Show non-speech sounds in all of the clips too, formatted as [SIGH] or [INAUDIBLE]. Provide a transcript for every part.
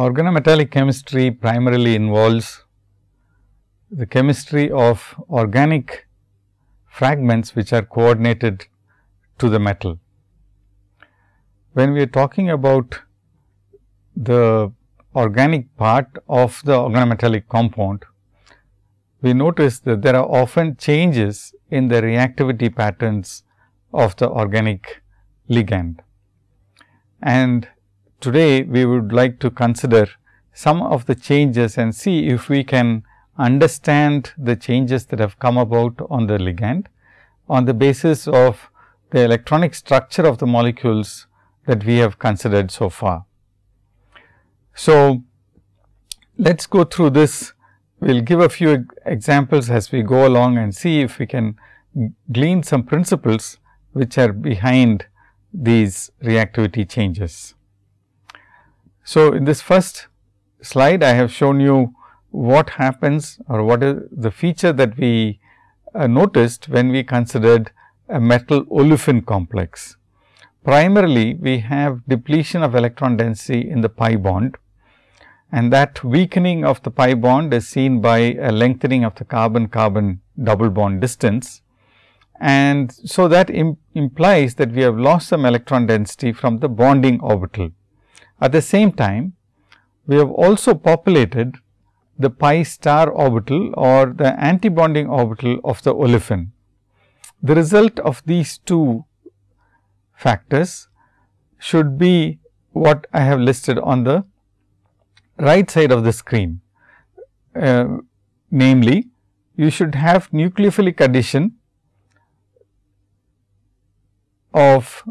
Organometallic chemistry primarily involves the chemistry of organic fragments which are coordinated to the metal. When we are talking about the organic part of the organometallic compound, we notice that there are often changes in the reactivity patterns of the organic ligand. And today, we would like to consider some of the changes and see if we can understand the changes that have come about on the ligand on the basis of the electronic structure of the molecules that we have considered so far. So, let us go through this. We will give a few examples as we go along and see if we can glean some principles which are behind these reactivity changes. So, in this first slide, I have shown you what happens or what is the feature that we uh, noticed when we considered a metal olefin complex. Primarily, we have depletion of electron density in the pi bond and that weakening of the pi bond is seen by a lengthening of the carbon carbon double bond distance. And so, that Im implies that we have lost some electron density from the bonding orbital. At the same time, we have also populated the pi star orbital or the antibonding orbital of the olefin. The result of these two factors should be what I have listed on the right side of the screen. Uh, namely, you should have nucleophilic addition of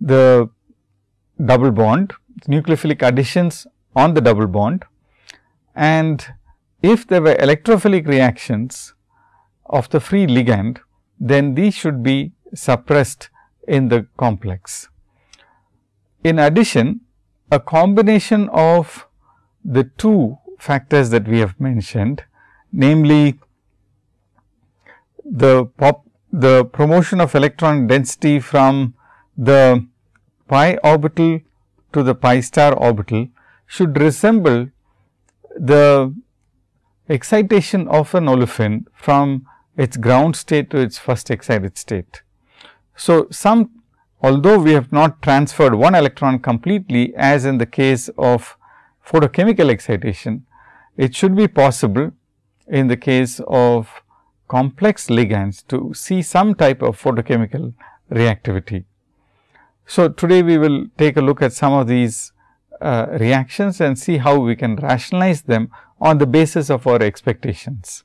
the double bond, nucleophilic additions on the double bond and if there were electrophilic reactions of the free ligand, then these should be suppressed in the complex. In addition, a combination of the two factors that we have mentioned, namely the pop the promotion of electron density from the pi orbital to the pi star orbital should resemble the excitation of an olefin from its ground state to its first excited state. So, some although we have not transferred one electron completely as in the case of photochemical excitation, it should be possible in the case of complex ligands to see some type of photochemical reactivity. So, today we will take a look at some of these uh, reactions and see how we can rationalize them on the basis of our expectations.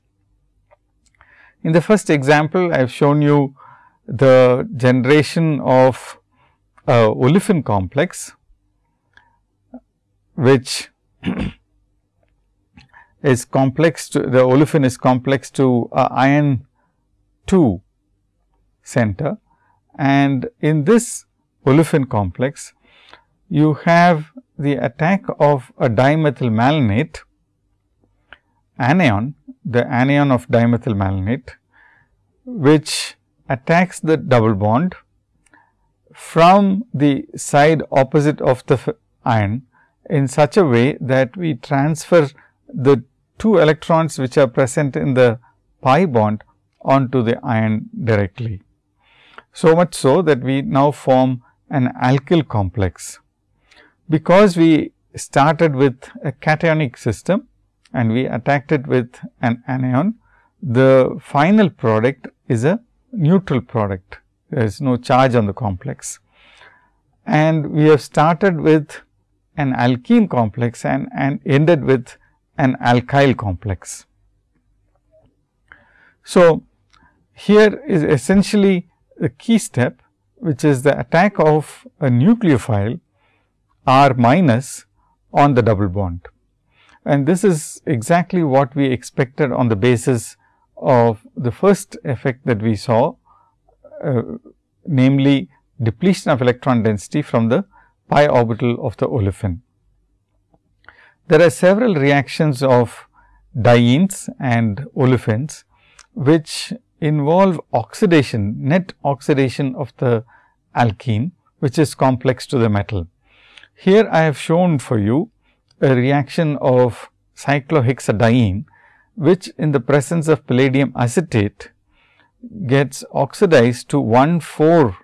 In the first example, I have shown you the generation of a olefin complex, which [CLEARS THROAT] is complex to the olefin is complex to iron 2 center and in this olefin complex you have the attack of a dimethyl malonate anion, the anion of dimethyl malonate, which attacks the double bond from the side opposite of the iron in such a way that we transfer the two electrons which are present in the pi bond onto the iron directly. So much so that we now form an alkyl complex because we started with a cationic system and we attacked it with an anion, the final product is a neutral product. There is no charge on the complex. And we have started with an alkene complex and, and ended with an alkyl complex. So, here is essentially the key step which is the attack of a nucleophile R minus on the double bond. And this is exactly what we expected on the basis of the first effect that we saw, uh, namely depletion of electron density from the pi orbital of the olefin. There are several reactions of dienes and olefins, which involve oxidation, net oxidation of the alkene, which is complex to the metal. Here I have shown for you a reaction of cyclohexadiene, which in the presence of palladium acetate gets oxidized to 1 4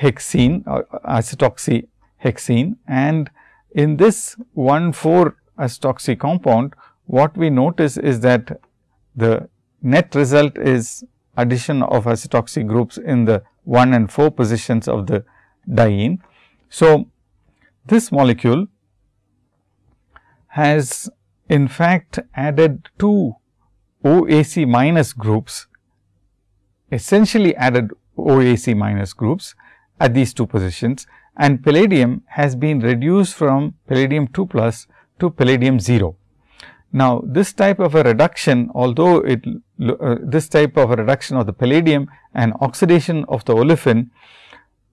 hexene uh, or acetoxy hexene and in this 1 4 acetoxy compound what we notice is that the net result is addition of acetoxy groups in the 1 and 4 positions of the diene. So, this molecule has in fact added two OAC minus groups, essentially added OAC minus groups at these two positions and palladium has been reduced from palladium 2 plus to palladium 0. Now, this type of a reduction although it uh, this type of a reduction of the palladium and oxidation of the olefin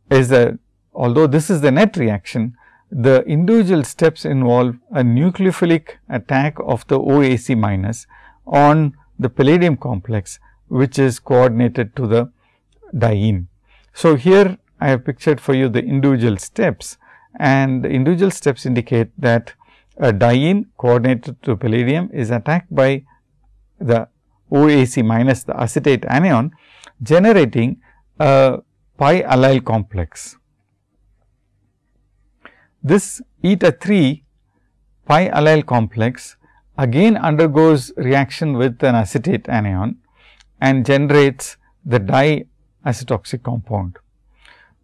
is a although this is the net reaction, the individual steps involve a nucleophilic attack of the OAC minus on the palladium complex, which is coordinated to the diene. So, here I have pictured for you the individual steps and the individual steps indicate that a diene coordinated to palladium is attacked by the OAC minus the acetate anion generating a pi allyl complex. This eta 3 pi allyl complex again undergoes reaction with an acetate anion and generates the diacetoxy compound.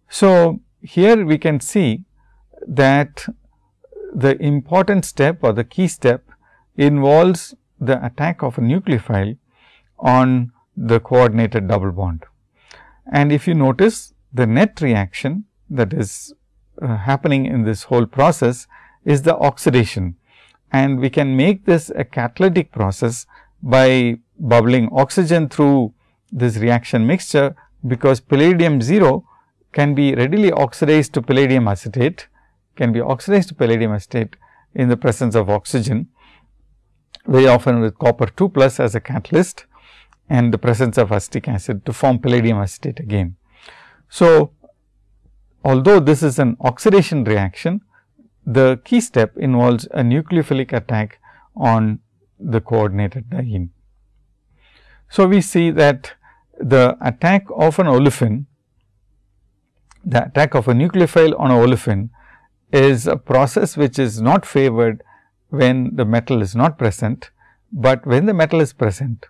So, here we can see that the important step or the key step involves the attack of a nucleophile on the coordinated double bond. And if you notice the net reaction that is uh, happening in this whole process is the oxidation. And we can make this a catalytic process by bubbling oxygen through this reaction mixture, because palladium 0 can be readily oxidized to palladium acetate can be oxidized to palladium acetate in the presence of oxygen, very often with copper 2 plus as a catalyst and the presence of acetic acid to form palladium acetate again. So, although this is an oxidation reaction, the key step involves a nucleophilic attack on the coordinated diene. So, we see that the attack of an olefin, the attack of a nucleophile on a olefin is a process which is not favored when the metal is not present, but when the metal is present,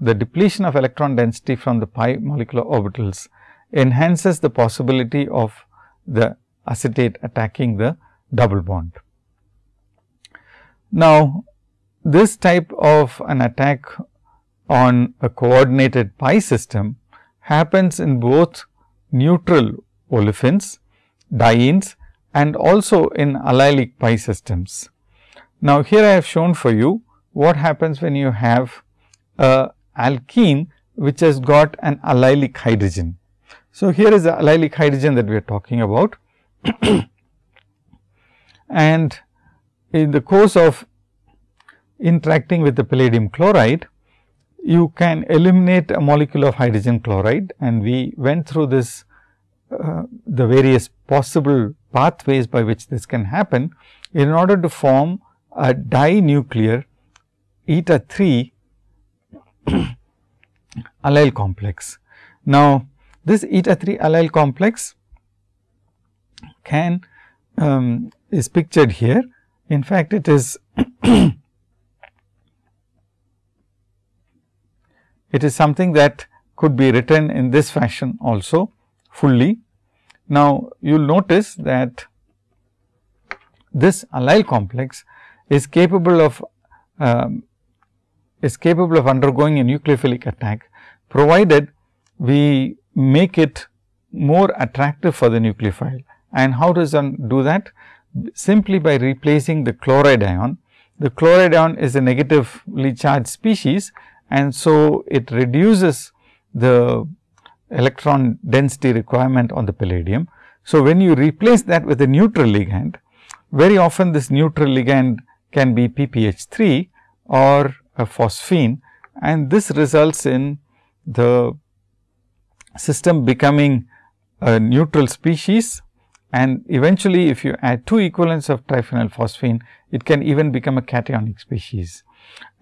the depletion of electron density from the pi molecular orbitals enhances the possibility of the acetate attacking the double bond. Now, this type of an attack on a coordinated pi system happens in both neutral olefins, dienes and also in allylic pi systems. Now, here I have shown for you what happens when you have a alkene which has got an allylic hydrogen. So, here is the allylic hydrogen that we are talking about [COUGHS] and in the course of interacting with the palladium chloride, you can eliminate a molecule of hydrogen chloride and we went through this uh, the various possible pathways by which this can happen in order to form a dinuclear eta 3 [CLEARS THROAT] allyl complex. Now, this eta 3 allyl complex can um, is pictured here. In fact, it is [CLEARS THROAT] it is something that could be written in this fashion also fully. Now, you will notice that this allyl complex is capable of um, is capable of undergoing a nucleophilic attack, provided we make it more attractive for the nucleophile. And how does one do that? Simply by replacing the chloride ion. The chloride ion is a negatively charged species and so it reduces the electron density requirement on the palladium. So, when you replace that with a neutral ligand, very often this neutral ligand can be PPH 3 or a phosphine and this results in the system becoming a neutral species and eventually if you add two equivalents of triphenylphosphine, it can even become a cationic species.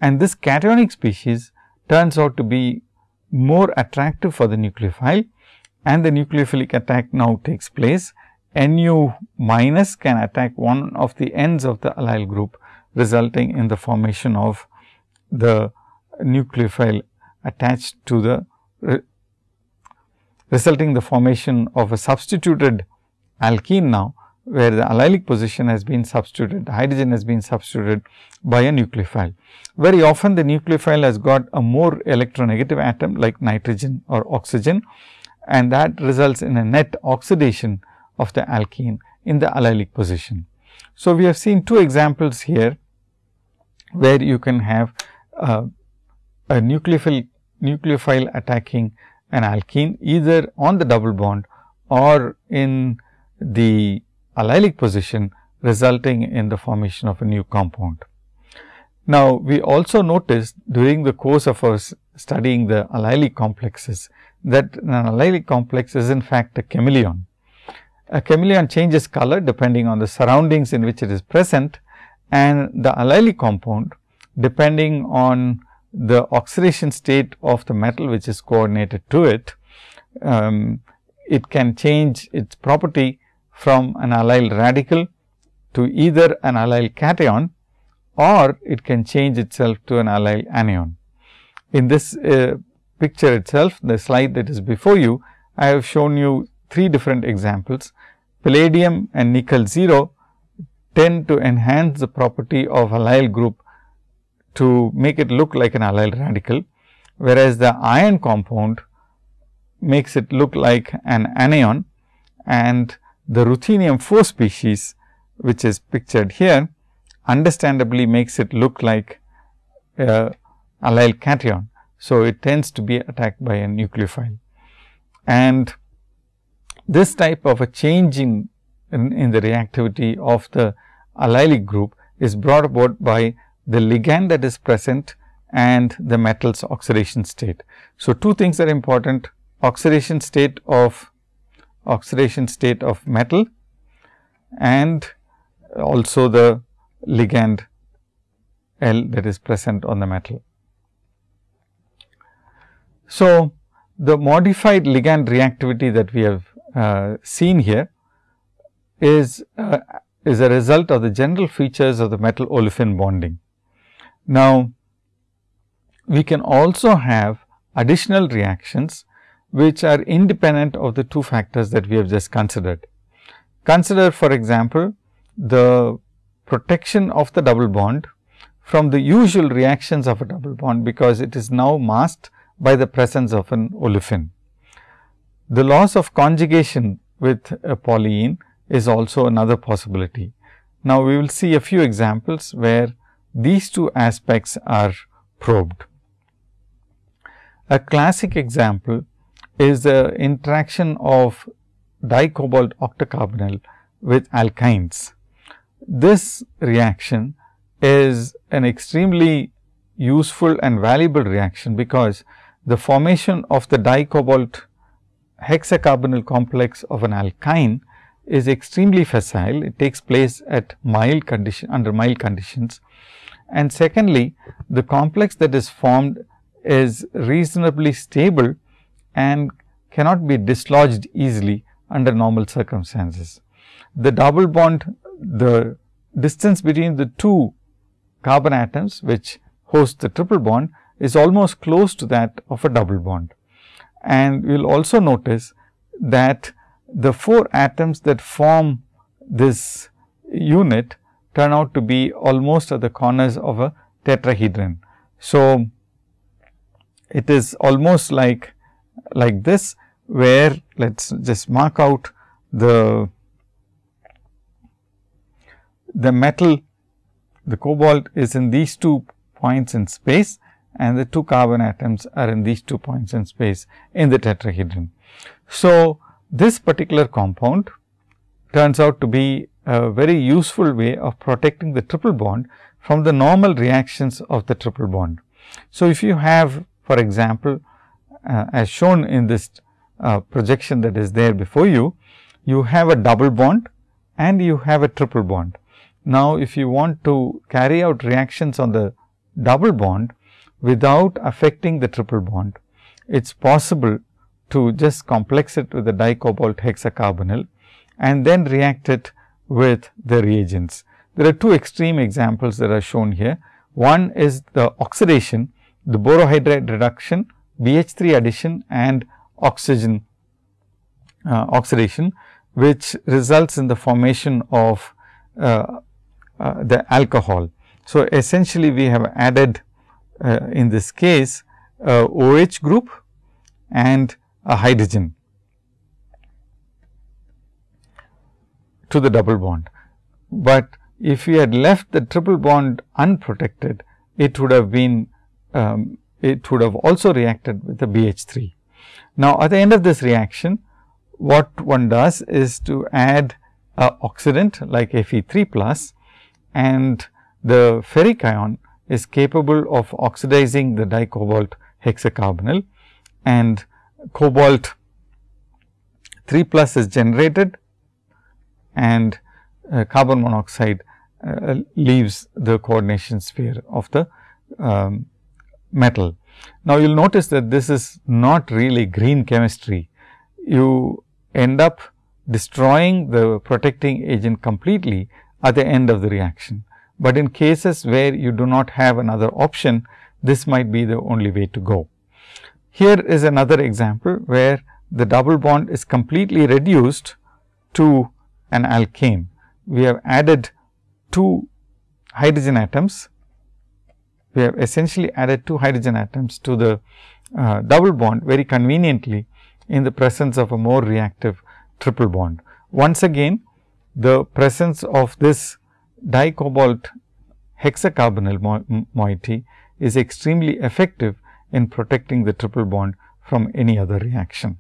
And this cationic species turns out to be more attractive for the nucleophile and the nucleophilic attack now takes place. Nu minus can attack one of the ends of the allyl group resulting in the formation of the nucleophile attached to the resulting the formation of a substituted alkene now, where the allylic position has been substituted, hydrogen has been substituted by a nucleophile. Very often the nucleophile has got a more electronegative atom like nitrogen or oxygen and that results in a net oxidation of the alkene in the allylic position. So, we have seen two examples here, where you can have uh, a nucleophile, nucleophile attacking an alkene either on the double bond or in the allylic position resulting in the formation of a new compound. Now, we also noticed during the course of our studying the allylic complexes that an allylic complex is in fact a chameleon. A chameleon changes color depending on the surroundings in which it is present and the allylic compound depending on the oxidation state of the metal which is coordinated to it, um, it can change its property from an allyl radical to either an allyl cation or it can change itself to an allyl anion. In this uh, picture itself, the slide that is before you, I have shown you three different examples. Palladium and nickel 0 tend to enhance the property of allyl group to make it look like an allyl radical, whereas the iron compound makes it look like an anion and the ruthenium 4 species which is pictured here understandably makes it look like a allyl cation. So, it tends to be attacked by a nucleophile and this type of a change in, in, in the reactivity of the allylic group is brought about by the ligand that is present and the metal's oxidation state. So, two things are important oxidation state of oxidation state of metal and also the ligand L that is present on the metal. So, the modified ligand reactivity that we have uh, seen here is uh, is a result of the general features of the metal olefin bonding. Now, we can also have additional reactions which are independent of the two factors that we have just considered. Consider for example, the protection of the double bond from the usual reactions of a double bond, because it is now masked by the presence of an olefin. The loss of conjugation with a polyene is also another possibility. Now, we will see a few examples where these two aspects are probed. A classic example is the interaction of dicobalt octacarbonyl with alkynes. This reaction is an extremely useful and valuable reaction, because the formation of the dicobalt hexacarbonyl complex of an alkyne is extremely facile. It takes place at mild condition under mild conditions and secondly, the complex that is formed is reasonably stable and cannot be dislodged easily under normal circumstances. The double bond, the distance between the two carbon atoms which host the triple bond is almost close to that of a double bond. And we will also notice that the four atoms that form this unit turn out to be almost at the corners of a tetrahedron. So, it is almost like like this where let us just mark out the the metal the cobalt is in these two points in space and the two carbon atoms are in these two points in space in the tetrahedron. So, this particular compound turns out to be a very useful way of protecting the triple bond from the normal reactions of the triple bond. So, if you have for example, uh, as shown in this uh, projection that is there before you, you have a double bond and you have a triple bond. Now, if you want to carry out reactions on the double bond without affecting the triple bond, it is possible to just complex it with the dicobalt hexacarbonyl and then react it with the reagents. There are two extreme examples that are shown here. One is the oxidation, the borohydride reduction, BH3 addition and oxygen uh, oxidation, which results in the formation of uh, uh, the alcohol. So, essentially we have added uh, in this case OH group and a hydrogen to the double bond. But if we had left the triple bond unprotected, it would have been um, it would have also reacted with the BH 3. Now, at the end of this reaction, what one does is to add a oxidant like Fe 3 plus and the ferric ion is capable of oxidizing the dicobalt hexacarbonyl and cobalt 3 plus is generated and uh, carbon monoxide uh, leaves the coordination sphere of the um, metal. Now, you will notice that this is not really green chemistry. You end up destroying the protecting agent completely at the end of the reaction. But in cases where you do not have another option, this might be the only way to go. Here is another example where the double bond is completely reduced to an alkane. We have added two hydrogen atoms. We have essentially added two hydrogen atoms to the uh, double bond very conveniently in the presence of a more reactive triple bond. Once again, the presence of this dicobalt hexacarbonyl moiety is extremely effective in protecting the triple bond from any other reaction.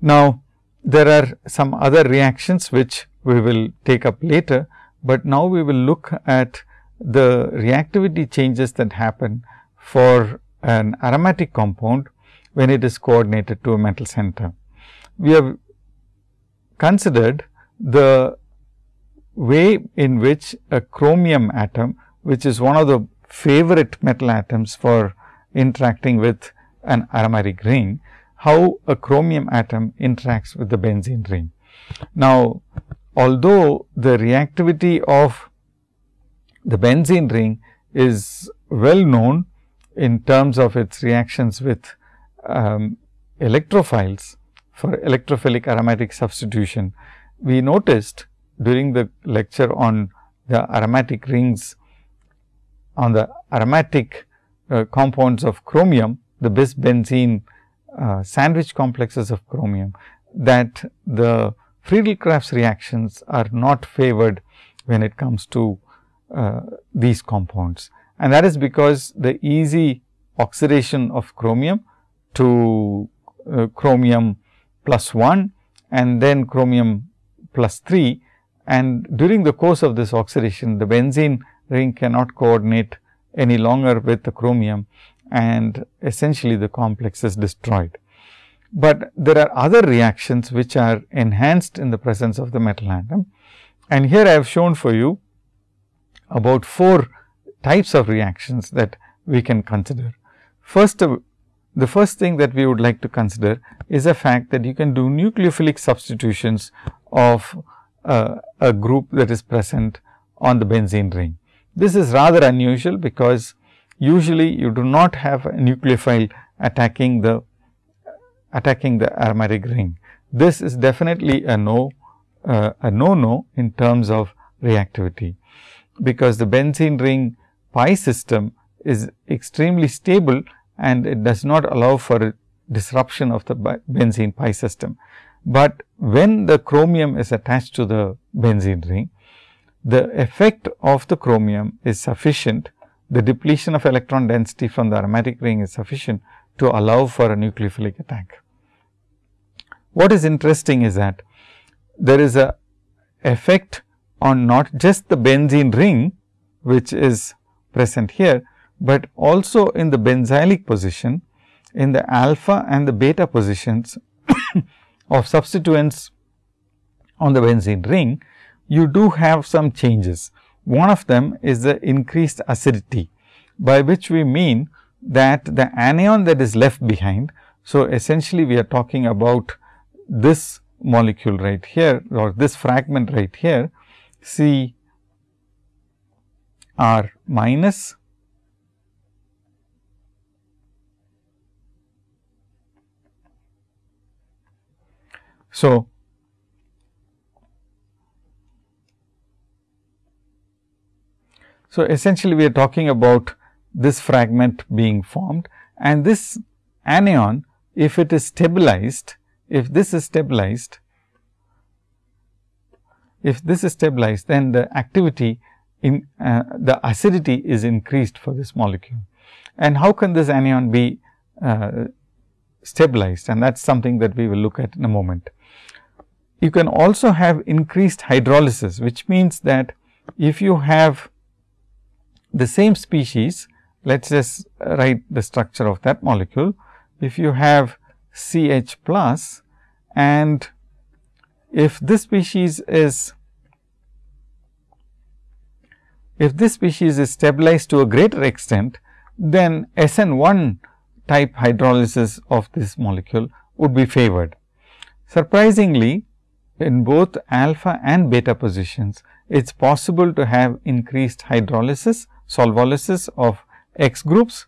Now, there are some other reactions which we will take up later, but now we will look at the reactivity changes that happen for an aromatic compound when it is coordinated to a metal center. We have considered the way in which a chromium atom, which is one of the favorite metal atoms for interacting with an aromatic ring, how a chromium atom interacts with the benzene ring. Now, although the reactivity of the benzene ring is well known in terms of its reactions with um, electrophiles for electrophilic aromatic substitution, we noticed during the lecture on the aromatic rings on the aromatic uh, compounds of chromium, the bis benzene uh, sandwich complexes of chromium that the Friedel-Crafts reactions are not favored when it comes to uh, these compounds. And that is because the easy oxidation of chromium to uh, chromium plus 1 and then chromium plus 3 and during the course of this oxidation the benzene ring cannot coordinate any longer with the chromium and essentially the complex is destroyed. But there are other reactions which are enhanced in the presence of the metal atom. And here I have shown for you about four types of reactions that we can consider. First, uh, the first thing that we would like to consider is the fact that you can do nucleophilic substitutions of uh, a group that is present on the benzene ring. This is rather unusual because usually you do not have a nucleophile attacking the attacking the aromatic ring. This is definitely a no uh, a no no in terms of reactivity, because the benzene ring pi system is extremely stable and it does not allow for disruption of the benzene pi system. But when the chromium is attached to the benzene ring, the effect of the chromium is sufficient, the depletion of electron density from the aromatic ring is sufficient to allow for a nucleophilic attack. What is interesting is that there is a effect on not just the benzene ring, which is present here, but also in the benzylic position in the alpha and the beta positions [COUGHS] of substituents on the benzene ring, you do have some changes. One of them is the increased acidity, by which we mean that the anion that is left behind. So, essentially we are talking about this molecule right here or this fragment right here C R minus So, so essentially we are talking about this fragment being formed and this anion if it is stabilized, if this is stabilized, if this is stabilized then the activity in uh, the acidity is increased for this molecule. And how can this anion be uh, stabilized and that is something that we will look at in a moment. You can also have increased hydrolysis, which means that if you have the same species, let us just write the structure of that molecule. If you have C H plus and if this species is if this species is stabilized to a greater extent, then SN 1 type hydrolysis of this molecule would be favored. Surprisingly, in both alpha and beta positions, it is possible to have increased hydrolysis, solvolysis of X groups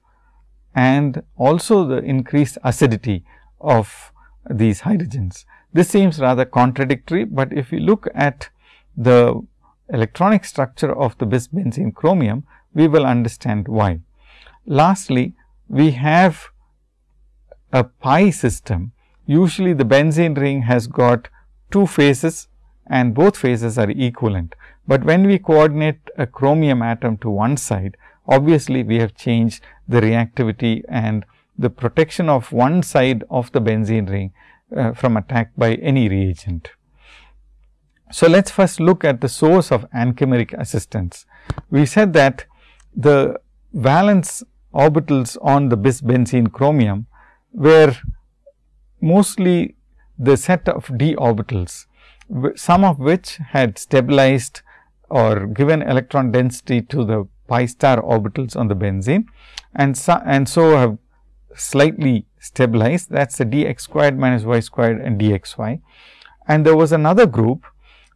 and also the increased acidity of these hydrogens. This seems rather contradictory, but if we look at the electronic structure of the bis benzene chromium, we will understand why. Lastly, we have a pi system. Usually, the benzene ring has got two phases and both phases are equivalent. But when we coordinate a chromium atom to one side, obviously, we have changed the reactivity and the protection of one side of the benzene ring uh, from attack by any reagent. So, let us first look at the source of anchimeric assistance. We said that the valence orbitals on the bis benzene chromium were mostly the set of d orbitals, some of which had stabilized or given electron density to the pi star orbitals on the benzene and so, and so have slightly stabilized that is the d x squared minus y squared and d x y. And there was another group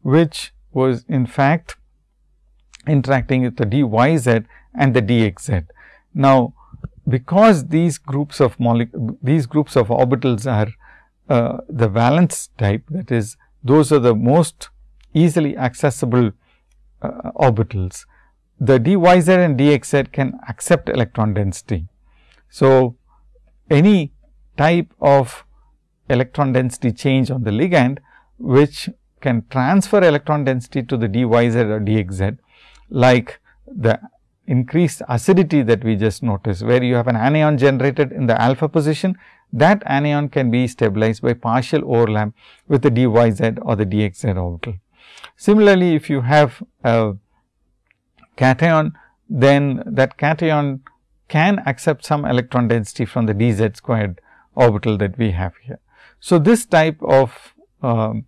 which was in fact interacting with the d y z and the d x z. Now, because these groups of these groups of orbitals are uh, the valence type that is those are the most easily accessible uh, orbitals. The d y z and d x z can accept electron density. So, any type of electron density change on the ligand, which can transfer electron density to the d y z or d x z, like the increased acidity that we just noticed, where you have an anion generated in the alpha position that anion can be stabilized by partial overlap with the d y z or the d x z orbital. Similarly, if you have a cation, then that cation can accept some electron density from the d z squared orbital that we have here. So, this type of um,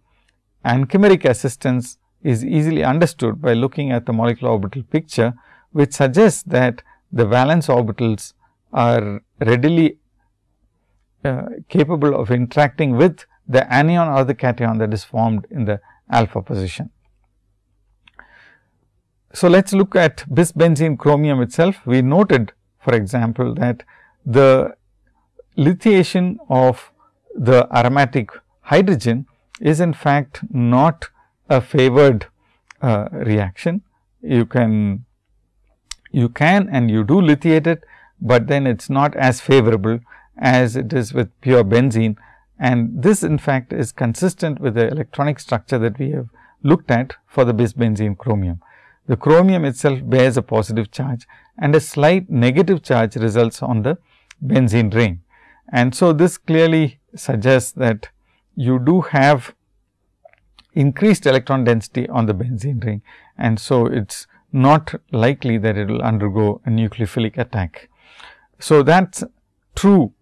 anchimeric assistance is easily understood by looking at the molecular orbital picture, which suggests that the valence orbitals are readily uh, capable of interacting with the anion or the cation that is formed in the alpha position. So, let us look at bis benzene chromium itself. We noted for example, that the lithiation of the aromatic hydrogen is in fact not a favored uh, reaction. You can you can and you do lithiate it, but then it is not as favorable as it is with pure benzene and this in fact is consistent with the electronic structure that we have looked at for the bis benzene chromium. The chromium itself bears a positive charge and a slight negative charge results on the benzene ring. And so, this clearly suggests that you do have increased electron density on the benzene ring and so it is not likely that it will undergo a nucleophilic attack. So, that is true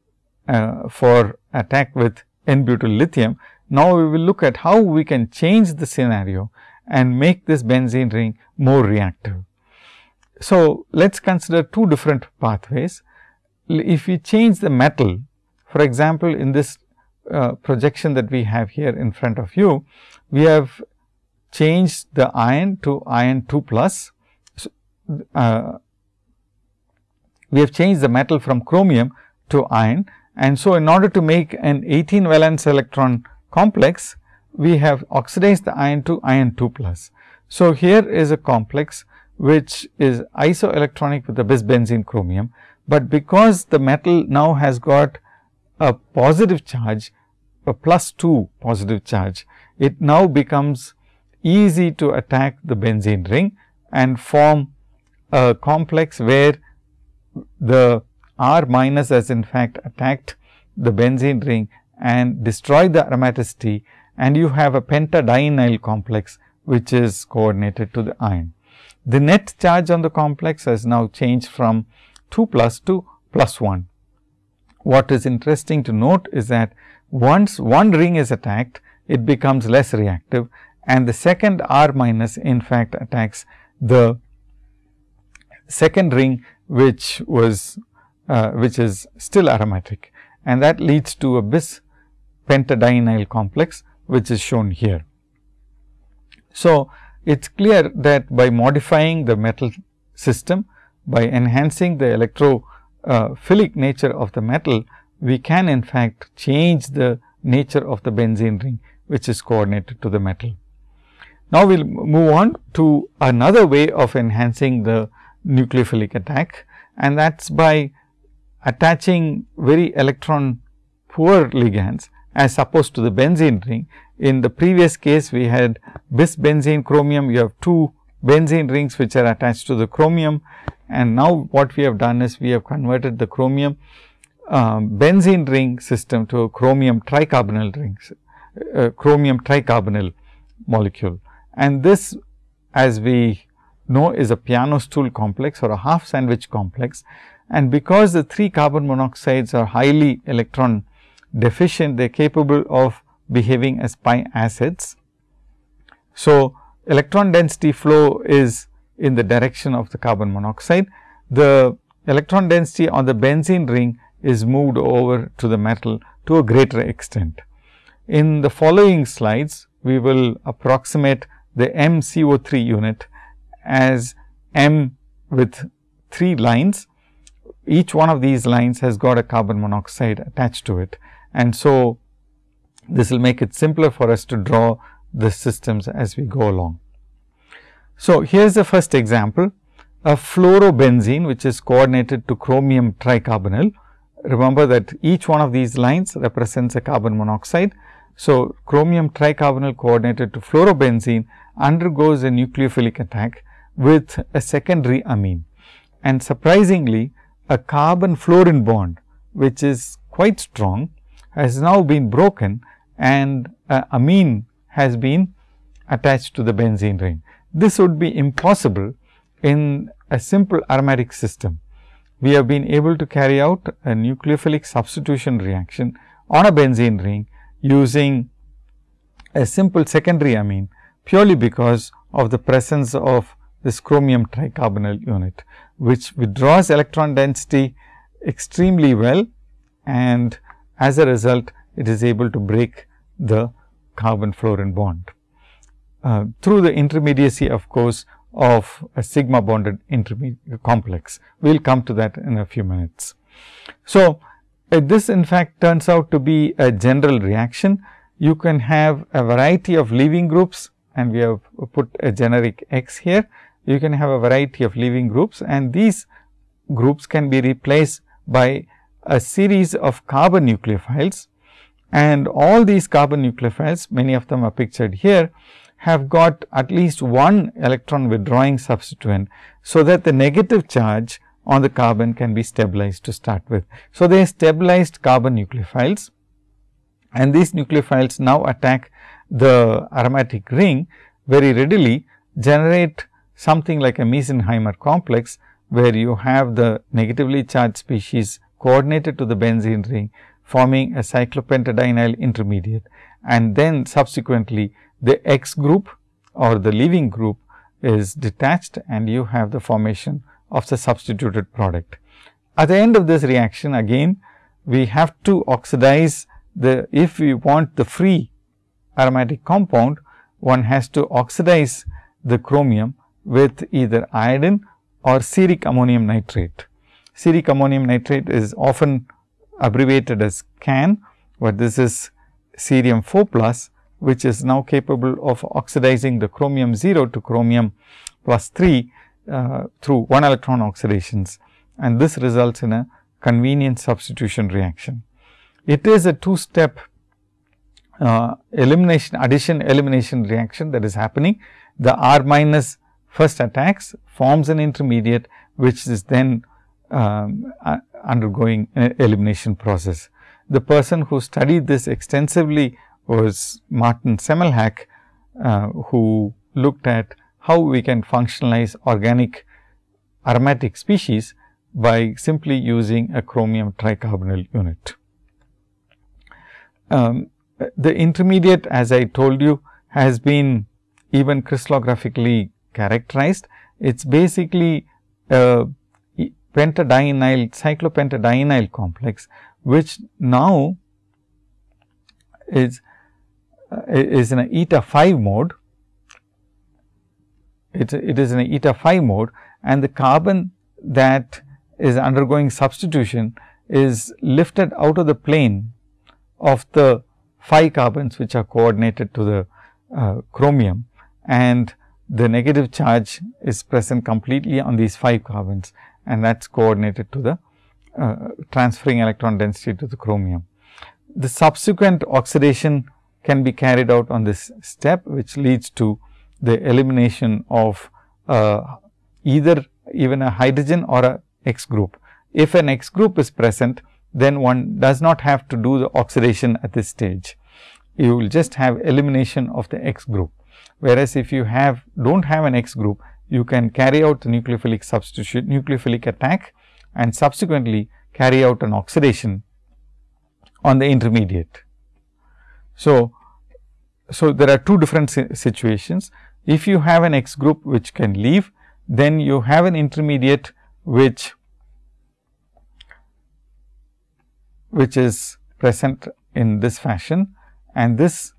uh, for attack with n butyl lithium. Now, we will look at how we can change the scenario and make this benzene ring more reactive. So, let us consider two different pathways. If we change the metal, for example, in this uh, projection that we have here in front of you, we have changed the iron to iron 2 plus. So, uh, we have changed the metal from chromium to iron and so in order to make an 18 valence electron complex, we have oxidized the iron to iron 2 plus. So, here is a complex which is isoelectronic with the bis benzene chromium, but because the metal now has got a positive charge, a plus 2 positive charge, it now becomes easy to attack the benzene ring and form a complex where the R minus has in fact attacked the benzene ring and destroyed the aromaticity and you have a pentadienyl complex which is coordinated to the iron. The net charge on the complex has now changed from 2 plus to plus 1. What is interesting to note is that once one ring is attacked, it becomes less reactive and the second R minus in fact attacks the second ring which was uh, which is still aromatic and that leads to a bis pentadienyl complex which is shown here. So, it is clear that by modifying the metal system, by enhancing the electrophilic uh, nature of the metal, we can in fact change the nature of the benzene ring, which is coordinated to the metal. Now, we will move on to another way of enhancing the nucleophilic attack and that is by attaching very electron poor ligands as opposed to the benzene ring. In the previous case, we had bis benzene chromium, you have two benzene rings which are attached to the chromium. And now, what we have done is we have converted the chromium um, benzene ring system to a chromium tricarbonyl rings, uh, chromium tricarbonyl molecule. And this as we know is a piano stool complex or a half sandwich complex and because the 3 carbon monoxides are highly electron deficient, they are capable of behaving as pi acids. So, electron density flow is in the direction of the carbon monoxide. The electron density on the benzene ring is moved over to the metal to a greater extent. In the following slides, we will approximate the MCO3 unit as M with 3 lines each one of these lines has got a carbon monoxide attached to it. And so, this will make it simpler for us to draw the systems as we go along. So, here is the first example a fluorobenzene which is coordinated to chromium tricarbonyl. Remember that each one of these lines represents a carbon monoxide. So, chromium tricarbonyl coordinated to fluorobenzene undergoes a nucleophilic attack with a secondary amine. And surprisingly, a carbon fluorine bond which is quite strong has now been broken and amine has been attached to the benzene ring. This would be impossible in a simple aromatic system. We have been able to carry out a nucleophilic substitution reaction on a benzene ring using a simple secondary amine purely because of the presence of this chromium tricarbonyl unit which withdraws electron density extremely well and as a result it is able to break the carbon fluorine bond uh, through the intermediacy of course of a sigma bonded intermediate complex. We will come to that in a few minutes. So, uh, this in fact turns out to be a general reaction. You can have a variety of leaving groups and we have put a generic X here you can have a variety of leaving groups and these groups can be replaced by a series of carbon nucleophiles and all these carbon nucleophiles many of them are pictured here have got at least one electron withdrawing substituent. So, that the negative charge on the carbon can be stabilized to start with. So, they are stabilized carbon nucleophiles and these nucleophiles now attack the aromatic ring very readily generate something like a Meisenheimer complex, where you have the negatively charged species coordinated to the benzene ring forming a cyclopentadienyl intermediate and then subsequently the X group or the leaving group is detached and you have the formation of the substituted product. At the end of this reaction again we have to oxidize the if we want the free aromatic compound one has to oxidize the chromium with either iodine or ceric ammonium nitrate. Ceric ammonium nitrate is often abbreviated as CAN, but this is cerium 4 plus which is now capable of oxidizing the chromium 0 to chromium plus 3 uh, through 1 electron oxidations and this results in a convenient substitution reaction. It is a two step uh, elimination addition elimination reaction that is happening. The R minus first attacks forms an intermediate which is then um, uh, undergoing an elimination process. The person who studied this extensively was Martin Semmelhack, uh, who looked at how we can functionalize organic aromatic species by simply using a chromium tricarbonyl unit. Um, the intermediate as I told you has been even crystallographically characterized. It is basically a pentadienyl cyclopentadienyl complex, which now is uh, is in a eta 5 mode. It, it is in a eta 5 mode and the carbon that is undergoing substitution is lifted out of the plane of the 5 carbons which are coordinated to the uh, chromium and the negative charge is present completely on these 5 carbons and that is coordinated to the uh, transferring electron density to the chromium. The subsequent oxidation can be carried out on this step, which leads to the elimination of uh, either even a hydrogen or a X group. If an X group is present, then one does not have to do the oxidation at this stage. You will just have elimination of the X group. Whereas, if you have do not have an X group, you can carry out the nucleophilic substitution, nucleophilic attack and subsequently carry out an oxidation on the intermediate. So, so there are two different situations. If you have an X group which can leave, then you have an intermediate which which is present in this fashion and this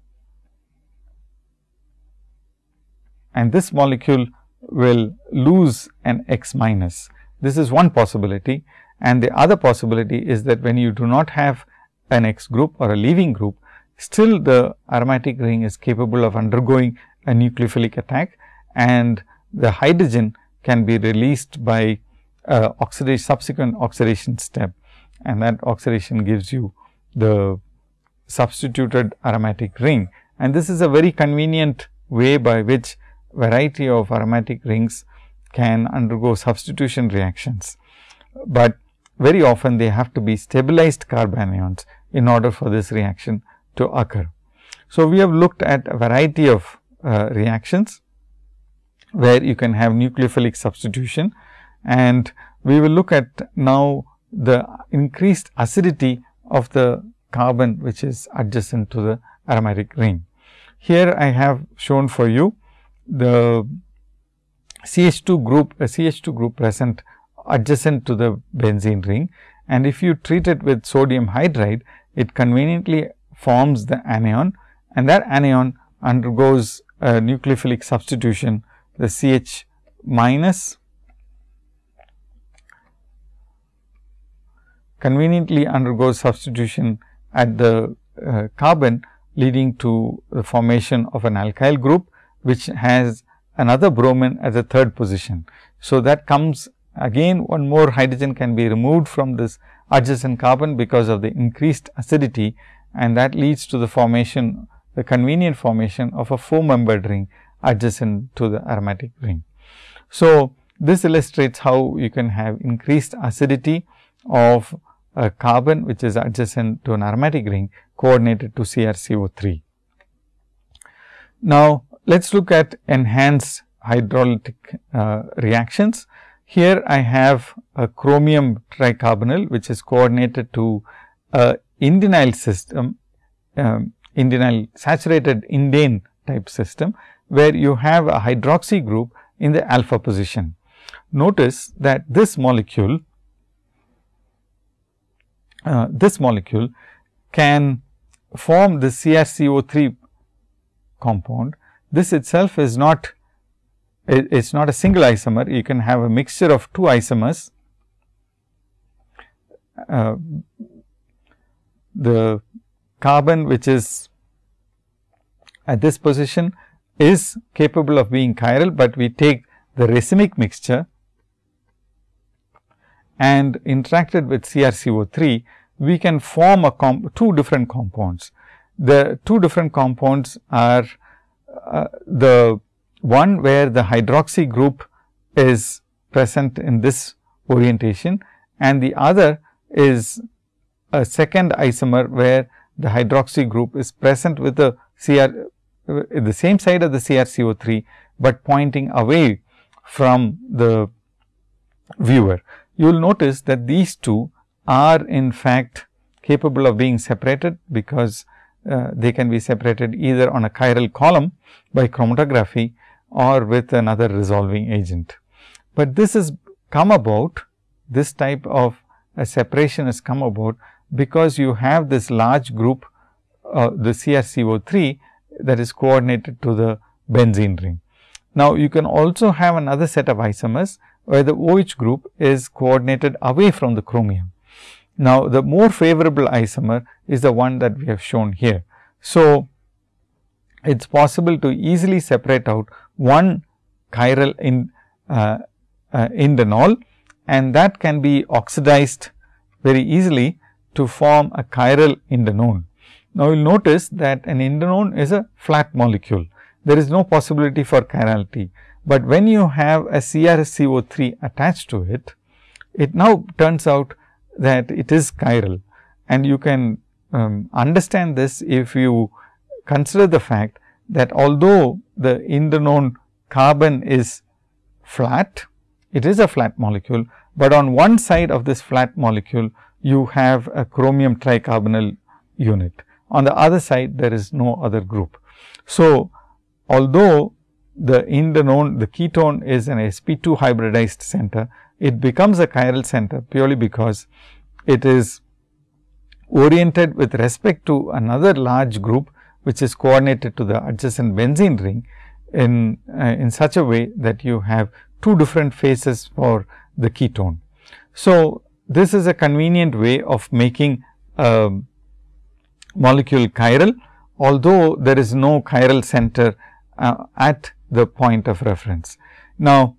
and this molecule will lose an X minus. This is one possibility and the other possibility is that when you do not have an X group or a leaving group, still the aromatic ring is capable of undergoing a nucleophilic attack and the hydrogen can be released by uh, oxidation subsequent oxidation step and that oxidation gives you the substituted aromatic ring. And this is a very convenient way by which variety of aromatic rings can undergo substitution reactions, but very often they have to be stabilized carbanions in order for this reaction to occur. So, we have looked at a variety of uh, reactions where you can have nucleophilic substitution and we will look at now the increased acidity of the carbon which is adjacent to the aromatic ring. Here I have shown for you the CH2 group, a CH2 group present adjacent to the benzene ring. And if you treat it with sodium hydride, it conveniently forms the anion. And that anion undergoes a nucleophilic substitution the CH minus conveniently undergoes substitution at the uh, carbon leading to the formation of an alkyl group which has another bromine as a third position. So, that comes again one more hydrogen can be removed from this adjacent carbon because of the increased acidity and that leads to the formation the convenient formation of a 4 membered ring adjacent to the aromatic ring. So, this illustrates how you can have increased acidity of a carbon which is adjacent to an aromatic ring coordinated to CrCO3. Now, let us look at enhanced hydrolytic uh, reactions. Here I have a chromium tricarbonyl which is coordinated to a indenyl system um, saturated indane type system, where you have a hydroxy group in the alpha position. Notice that this molecule, uh, this molecule can form the CrCO3 compound. This itself is not it is not a single isomer, you can have a mixture of two isomers. Uh, the carbon which is at this position is capable of being chiral, but we take the racemic mixture and interacted with CrCO3, we can form a two different compounds. The two different compounds are uh, the one where the hydroxy group is present in this orientation and the other is a second isomer where the hydroxy group is present with the CR the same side of the CrCO3, but pointing away from the viewer. You will notice that these two are in fact capable of being separated because uh, they can be separated either on a chiral column by chromatography or with another resolving agent. But this has come about, this type of a separation has come about because you have this large group, uh, the CrCO3 that is coordinated to the benzene ring. Now, you can also have another set of isomers where the OH group is coordinated away from the chromium. Now, the more favorable isomer is the one that we have shown here. So, it is possible to easily separate out one chiral in uh, uh, and that can be oxidized very easily to form a chiral indanone. Now, you will notice that an indanone is a flat molecule. There is no possibility for chirality, but when you have a CrCO3 attached to it, it now turns out that it is chiral and you can um, understand this if you consider the fact that although the indanone carbon is flat, it is a flat molecule, but on one side of this flat molecule you have a chromium tricarbonyl unit. On the other side there is no other group. So, although the indanone the ketone is an sp2 hybridized center, it becomes a chiral center purely because it is oriented with respect to another large group which is coordinated to the adjacent benzene ring in, uh, in such a way that you have two different phases for the ketone. So, this is a convenient way of making a molecule chiral, although there is no chiral center uh, at the point of reference. Now,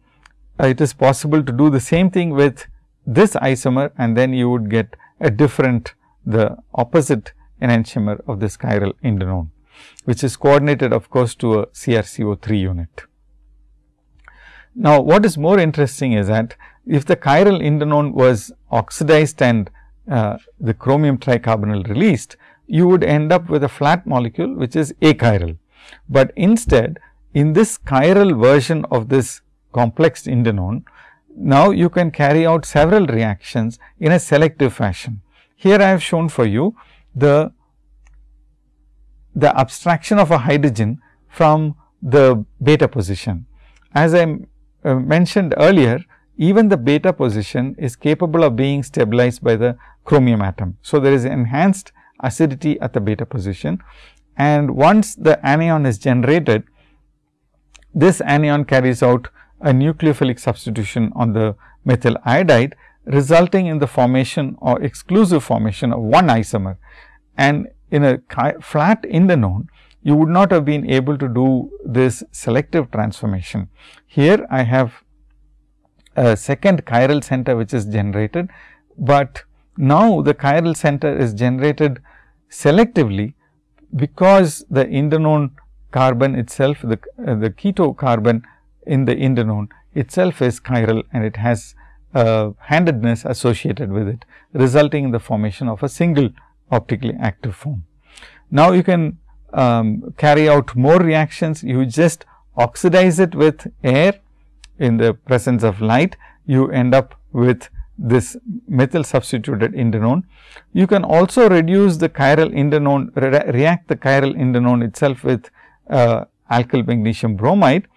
uh, it is possible to do the same thing with this isomer and then you would get a different the opposite enantiomer of this chiral indanone which is coordinated of course to a CrCO3 unit. Now, what is more interesting is that if the chiral indanone was oxidized and uh, the chromium tricarbonyl released, you would end up with a flat molecule which is achiral. But instead in this chiral version of this complex indanone, now you can carry out several reactions in a selective fashion. Here I have shown for you the the abstraction of a hydrogen from the beta position. As I uh, mentioned earlier, even the beta position is capable of being stabilized by the chromium atom. So, there is enhanced acidity at the beta position and once the anion is generated, this anion carries out a nucleophilic substitution on the methyl iodide resulting in the formation or exclusive formation of one isomer. And in a flat indanone, you would not have been able to do this selective transformation. Here I have a second chiral center which is generated, but now the chiral center is generated selectively because the indanone carbon itself, the, uh, the keto carbon in the indanone itself is chiral and it has uh, handedness associated with it, resulting in the formation of a single optically active form. Now, you can um, carry out more reactions, you just oxidize it with air in the presence of light, you end up with this methyl substituted indanone. You can also reduce the chiral indanone, re react the chiral indanone itself with uh, alkyl magnesium bromide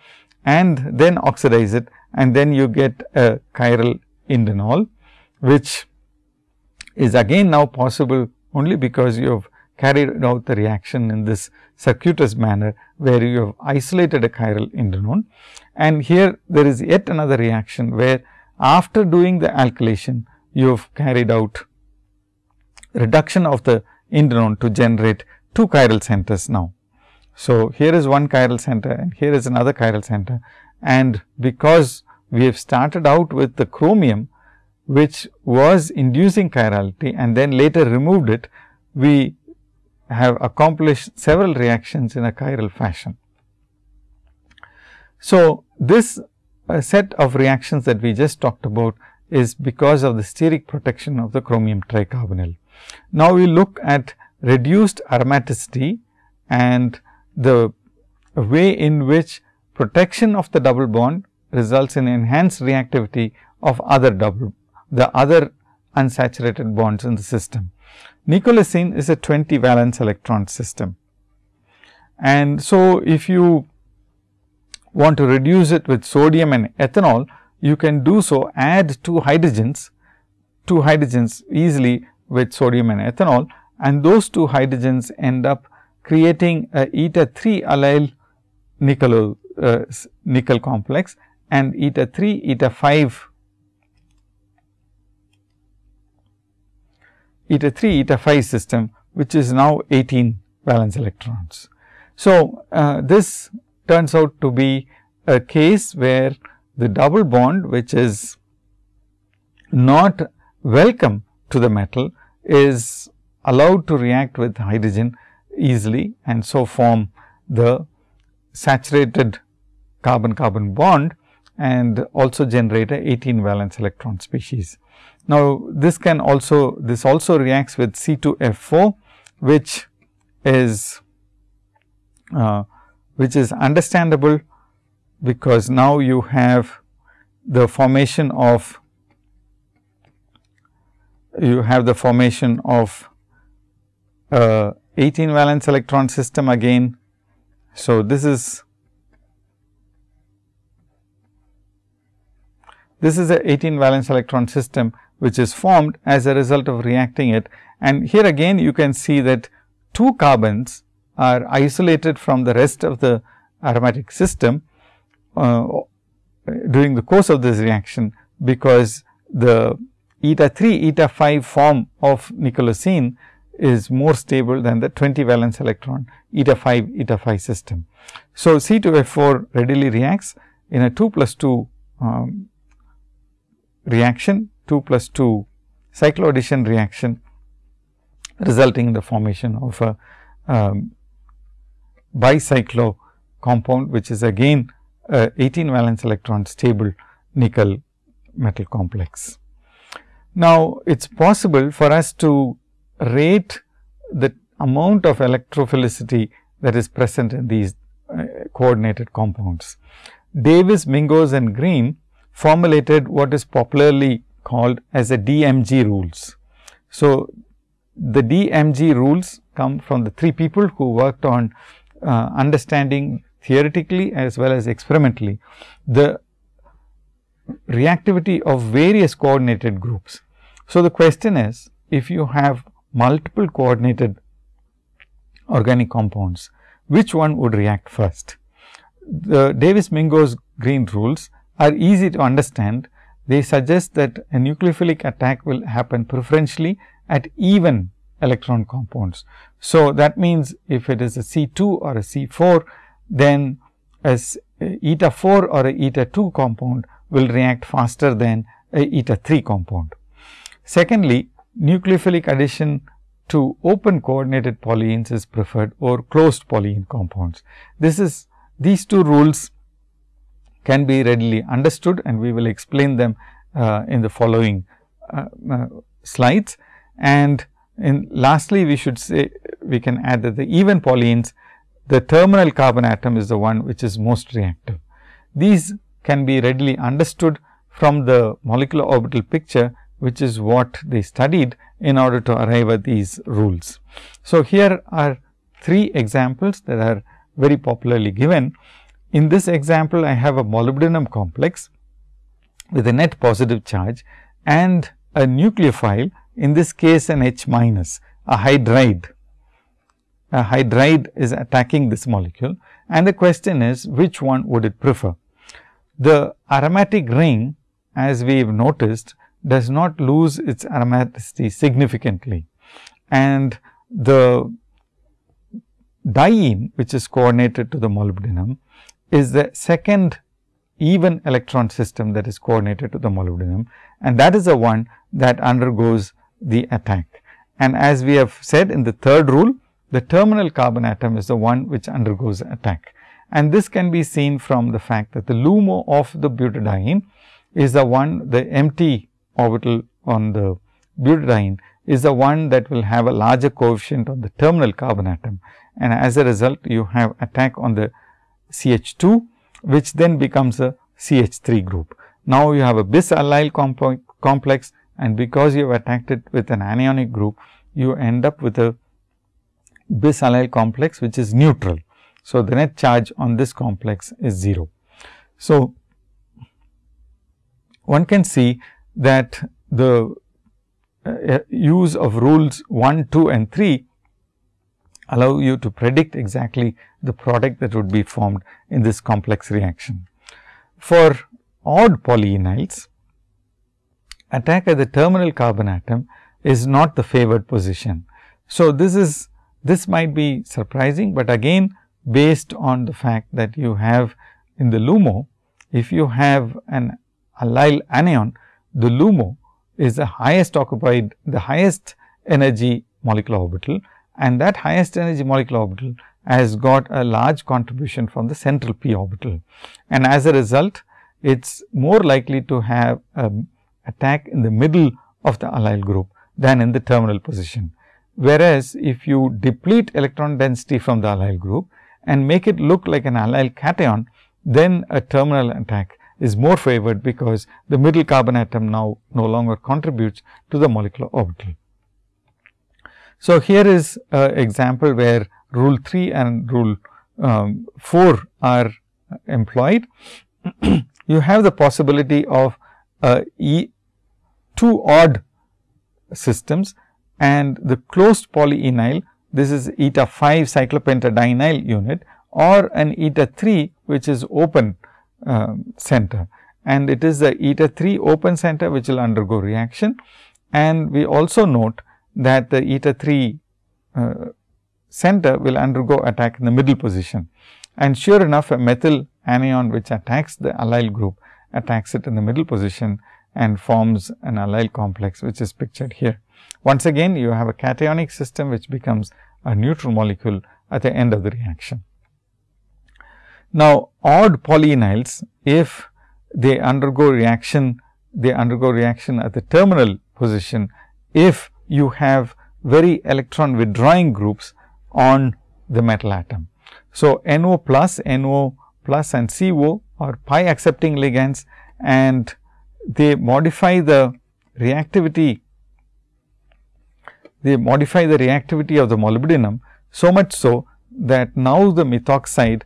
and then oxidize it and then you get a chiral indanol, which is again now possible only because you have carried out the reaction in this circuitous manner, where you have isolated a chiral indanone. And here there is yet another reaction, where after doing the alkylation, you have carried out reduction of the indanone to generate two chiral centers now. So, here is one chiral center and here is another chiral center and because we have started out with the chromium which was inducing chirality and then later removed it, we have accomplished several reactions in a chiral fashion. So, this uh, set of reactions that we just talked about is because of the steric protection of the chromium tricarbonyl. Now, we look at reduced aromaticity and the way in which protection of the double bond results in enhanced reactivity of other double the other unsaturated bonds in the system. Nickelocene is a 20 valence electron system. And so, if you want to reduce it with sodium and ethanol, you can do so add two hydrogens, two hydrogens easily with sodium and ethanol and those two hydrogens end up creating a eta 3 allyl nickel, uh, nickel complex and eta 3 eta 5 eta 3 eta 5 system which is now 18 valence electrons. So, uh, this turns out to be a case where the double bond which is not welcome to the metal is allowed to react with hydrogen easily and so form the saturated carbon carbon bond and also generate a 18 valence electron species. Now, this can also this also reacts with C2F4 which is uh, which is understandable because now you have the formation of you have the formation of uh, 18 valence electron system again. So, this is this is a 18 valence electron system which is formed as a result of reacting it. And here again you can see that two carbons are isolated from the rest of the aromatic system uh, during the course of this reaction, because the eta 3 eta 5 form of nickelocene is more stable than the 20 valence electron eta 5 eta 5 system. So, C2F4 readily reacts in a 2 plus 2 um, reaction 2 plus 2 cycloaddition reaction resulting in the formation of a um, bicyclo compound which is again a 18 valence electron stable nickel metal complex. Now, it is possible for us to rate the amount of electrophilicity that is present in these uh, coordinated compounds. Davies, Mingos and Green formulated what is popularly called as the DMG rules. So, the DMG rules come from the three people who worked on uh, understanding theoretically as well as experimentally the reactivity of various coordinated groups. So, the question is if you have multiple coordinated organic compounds, which one would react first? The Davies-Mingos Green rules are easy to understand they suggest that a nucleophilic attack will happen preferentially at even electron compounds. So, that means if it is a C 2 or a C 4, then as eta 4 or a eta 2 compound will react faster than a eta 3 compound. Secondly, nucleophilic addition to open coordinated polyenes is preferred over closed polyene compounds. This is these two rules can be readily understood and we will explain them uh, in the following uh, uh, slides. And in lastly, we should say we can add that the even polyenes, the terminal carbon atom is the one which is most reactive. These can be readily understood from the molecular orbital picture, which is what they studied in order to arrive at these rules. So, here are three examples that are very popularly given. In this example, I have a molybdenum complex with a net positive charge and a nucleophile in this case an H minus a hydride. A hydride is attacking this molecule and the question is which one would it prefer. The aromatic ring as we have noticed does not lose its aromaticity significantly and the diene which is coordinated to the molybdenum is the second even electron system that is coordinated to the molybdenum and that is the one that undergoes the attack. And as we have said in the third rule, the terminal carbon atom is the one which undergoes attack. And this can be seen from the fact that the LUMO of the butadiene is the one, the empty orbital on the butadiene is the one that will have a larger coefficient on the terminal carbon atom. And as a result, you have attack on the CH2, which then becomes a CH3 group. Now, you have a bis allyl complex and because you have attacked it with an anionic group, you end up with a bis allyl complex which is neutral. So, the net charge on this complex is 0. So, one can see that the uh, use of rules 1, 2 and 3 allow you to predict exactly the product that would be formed in this complex reaction. For odd polyenyls, attack at the terminal carbon atom is not the favored position. So, this is this might be surprising, but again based on the fact that you have in the LUMO, if you have an allyl anion, the LUMO is the highest occupied the highest energy molecular orbital and that highest energy molecular orbital has got a large contribution from the central p orbital. And as a result, it is more likely to have a attack in the middle of the allyl group than in the terminal position. Whereas, if you deplete electron density from the allyl group and make it look like an allyl cation, then a terminal attack is more favored because the middle carbon atom now no longer contributes to the molecular orbital. So, here is an example where rule 3 and rule um, 4 are employed. [CLEARS THROAT] you have the possibility of uh, e two odd systems and the closed polyenyl this is eta 5 cyclopentadienyl unit or an eta 3 which is open uh, center and it is the eta 3 open center which will undergo reaction and we also note that the eta 3 uh, center will undergo attack in the middle position and sure enough a methyl anion which attacks the allyl group attacks it in the middle position and forms an allyl complex which is pictured here. Once again you have a cationic system which becomes a neutral molecule at the end of the reaction. Now, odd polyenyls if they undergo reaction they undergo reaction at the terminal position if you have very electron withdrawing groups on the metal atom. So, NO plus, NO plus and CO are pi accepting ligands and they modify the reactivity they modify the reactivity of the molybdenum so much so that now the methoxide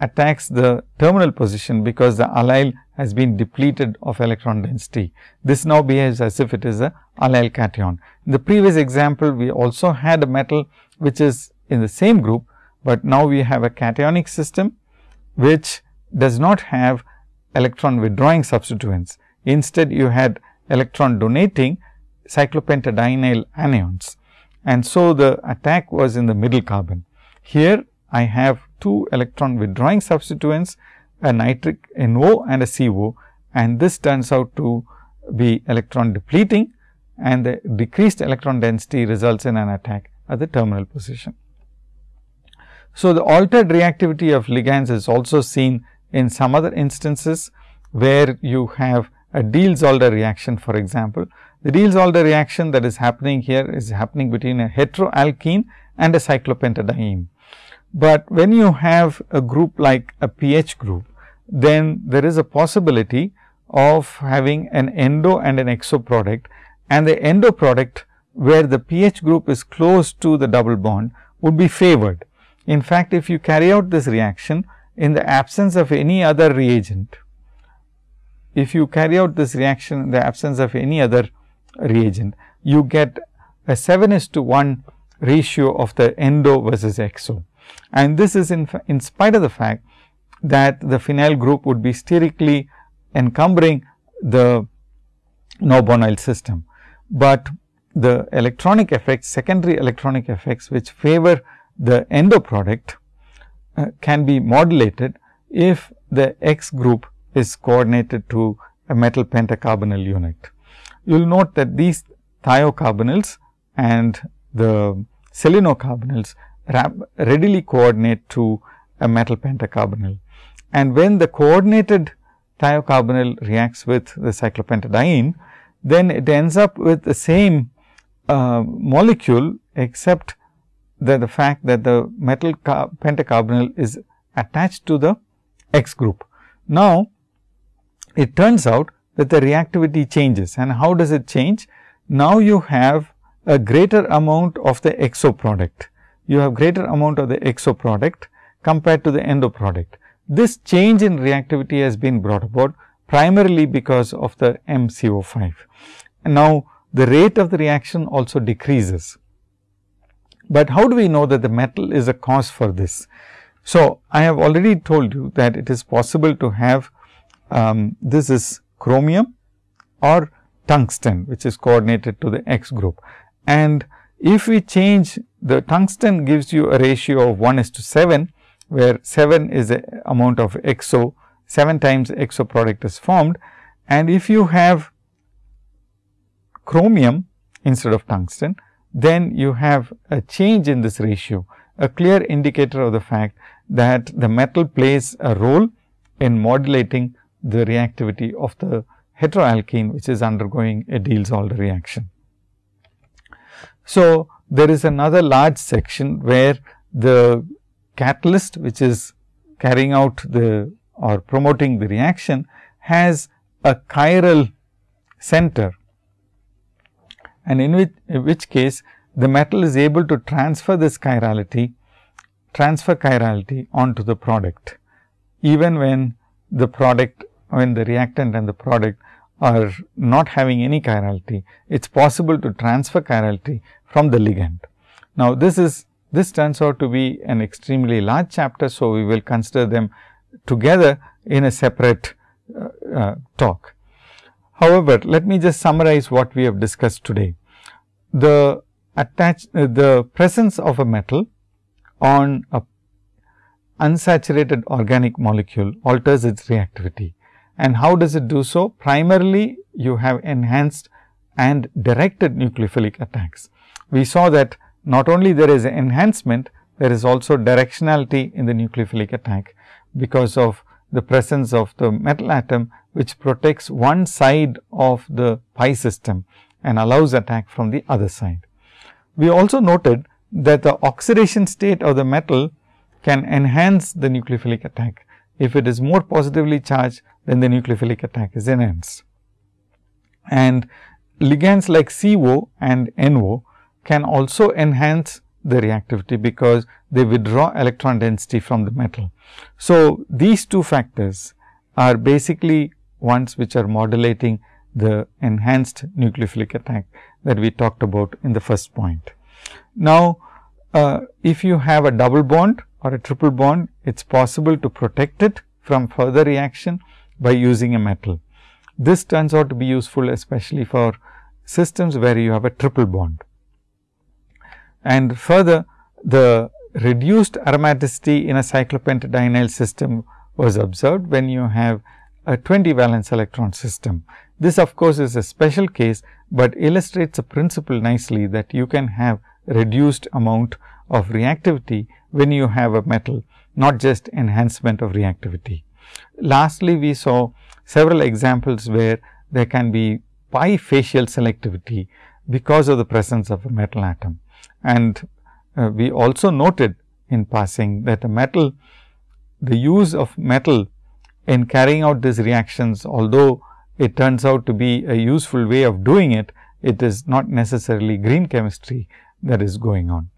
attacks the terminal position because the allyl has been depleted of electron density. This now behaves as if it is a allyl cation. In the previous example, we also had a metal which is in the same group, but now we have a cationic system which does not have electron withdrawing substituents. Instead, you had electron donating cyclopentadienyl anions and so the attack was in the middle carbon. Here I have two electron withdrawing substituents a nitric NO and a CO and this turns out to be electron depleting and the decreased electron density results in an attack at the terminal position. So, the altered reactivity of ligands is also seen in some other instances where you have a Diels-Alder reaction for example. The Diels-Alder reaction that is happening here is happening between a heteroalkene and a cyclopentadiene. But when you have a group like a pH group, then there is a possibility of having an endo and an exo product and the endo product where the pH group is close to the double bond would be favored. In fact, if you carry out this reaction in the absence of any other reagent, if you carry out this reaction in the absence of any other reagent, you get a 7 is to 1 ratio of the endo versus exo. And this is in, in spite of the fact that the phenyl group would be sterically encumbering the norbornyl system, but the electronic effects, secondary electronic effects which favor the endo product uh, can be modulated if the X group is coordinated to a metal pentacarbonyl unit. You will note that these thiocarbonyls and the selenocarbonyls readily coordinate to a metal pentacarbonyl. And when the coordinated thiocarbonyl reacts with the cyclopentadiene, then it ends up with the same uh, molecule except that the fact that the metal pentacarbonyl is attached to the X group. Now, it turns out that the reactivity changes and how does it change? Now, you have a greater amount of the exo product. You have greater amount of the exo product compared to the endo product. This change in reactivity has been brought about primarily because of the MCO5. And now, the rate of the reaction also decreases. But how do we know that the metal is a cause for this? So, I have already told you that it is possible to have um, this is chromium or tungsten which is coordinated to the X group. And if we change the tungsten gives you a ratio of 1 is to 7, where 7 is the amount of exo, 7 times exo product is formed. And if you have chromium instead of tungsten, then you have a change in this ratio, a clear indicator of the fact that the metal plays a role in modulating the reactivity of the heteroalkene, which is undergoing a Diels-Alder reaction. So, there is another large section where the catalyst which is carrying out the or promoting the reaction has a chiral center. And in which, in which case the metal is able to transfer this chirality transfer chirality onto the product. Even when the product when the reactant and the product are not having any chirality, it is possible to transfer chirality from the ligand. Now, this is this turns out to be an extremely large chapter. So, we will consider them together in a separate uh, uh, talk. However, let me just summarize what we have discussed today. The attach uh, the presence of a metal on a unsaturated organic molecule alters its reactivity. And how does it do so? Primarily, you have enhanced and directed nucleophilic attacks. We saw that not only there is enhancement, there is also directionality in the nucleophilic attack because of the presence of the metal atom which protects one side of the pi system and allows attack from the other side. We also noted that the oxidation state of the metal can enhance the nucleophilic attack. If it is more positively charged, then the nucleophilic attack is enhanced. And ligands like CO and NO can also enhance the reactivity because they withdraw electron density from the metal. So, these two factors are basically ones which are modulating the enhanced nucleophilic attack that we talked about in the first point. Now, uh, if you have a double bond or a triple bond, it is possible to protect it from further reaction by using a metal. This turns out to be useful especially for systems where you have a triple bond. And further the reduced aromaticity in a cyclopentadienyl system was observed when you have a 20 valence electron system. This of course, is a special case, but illustrates a principle nicely that you can have reduced amount of reactivity when you have a metal, not just enhancement of reactivity. Lastly, we saw several examples where there can be bifacial selectivity because of the presence of a metal atom. And uh, we also noted in passing that a metal, the use of metal in carrying out these reactions, although it turns out to be a useful way of doing it, it is not necessarily green chemistry that is going on.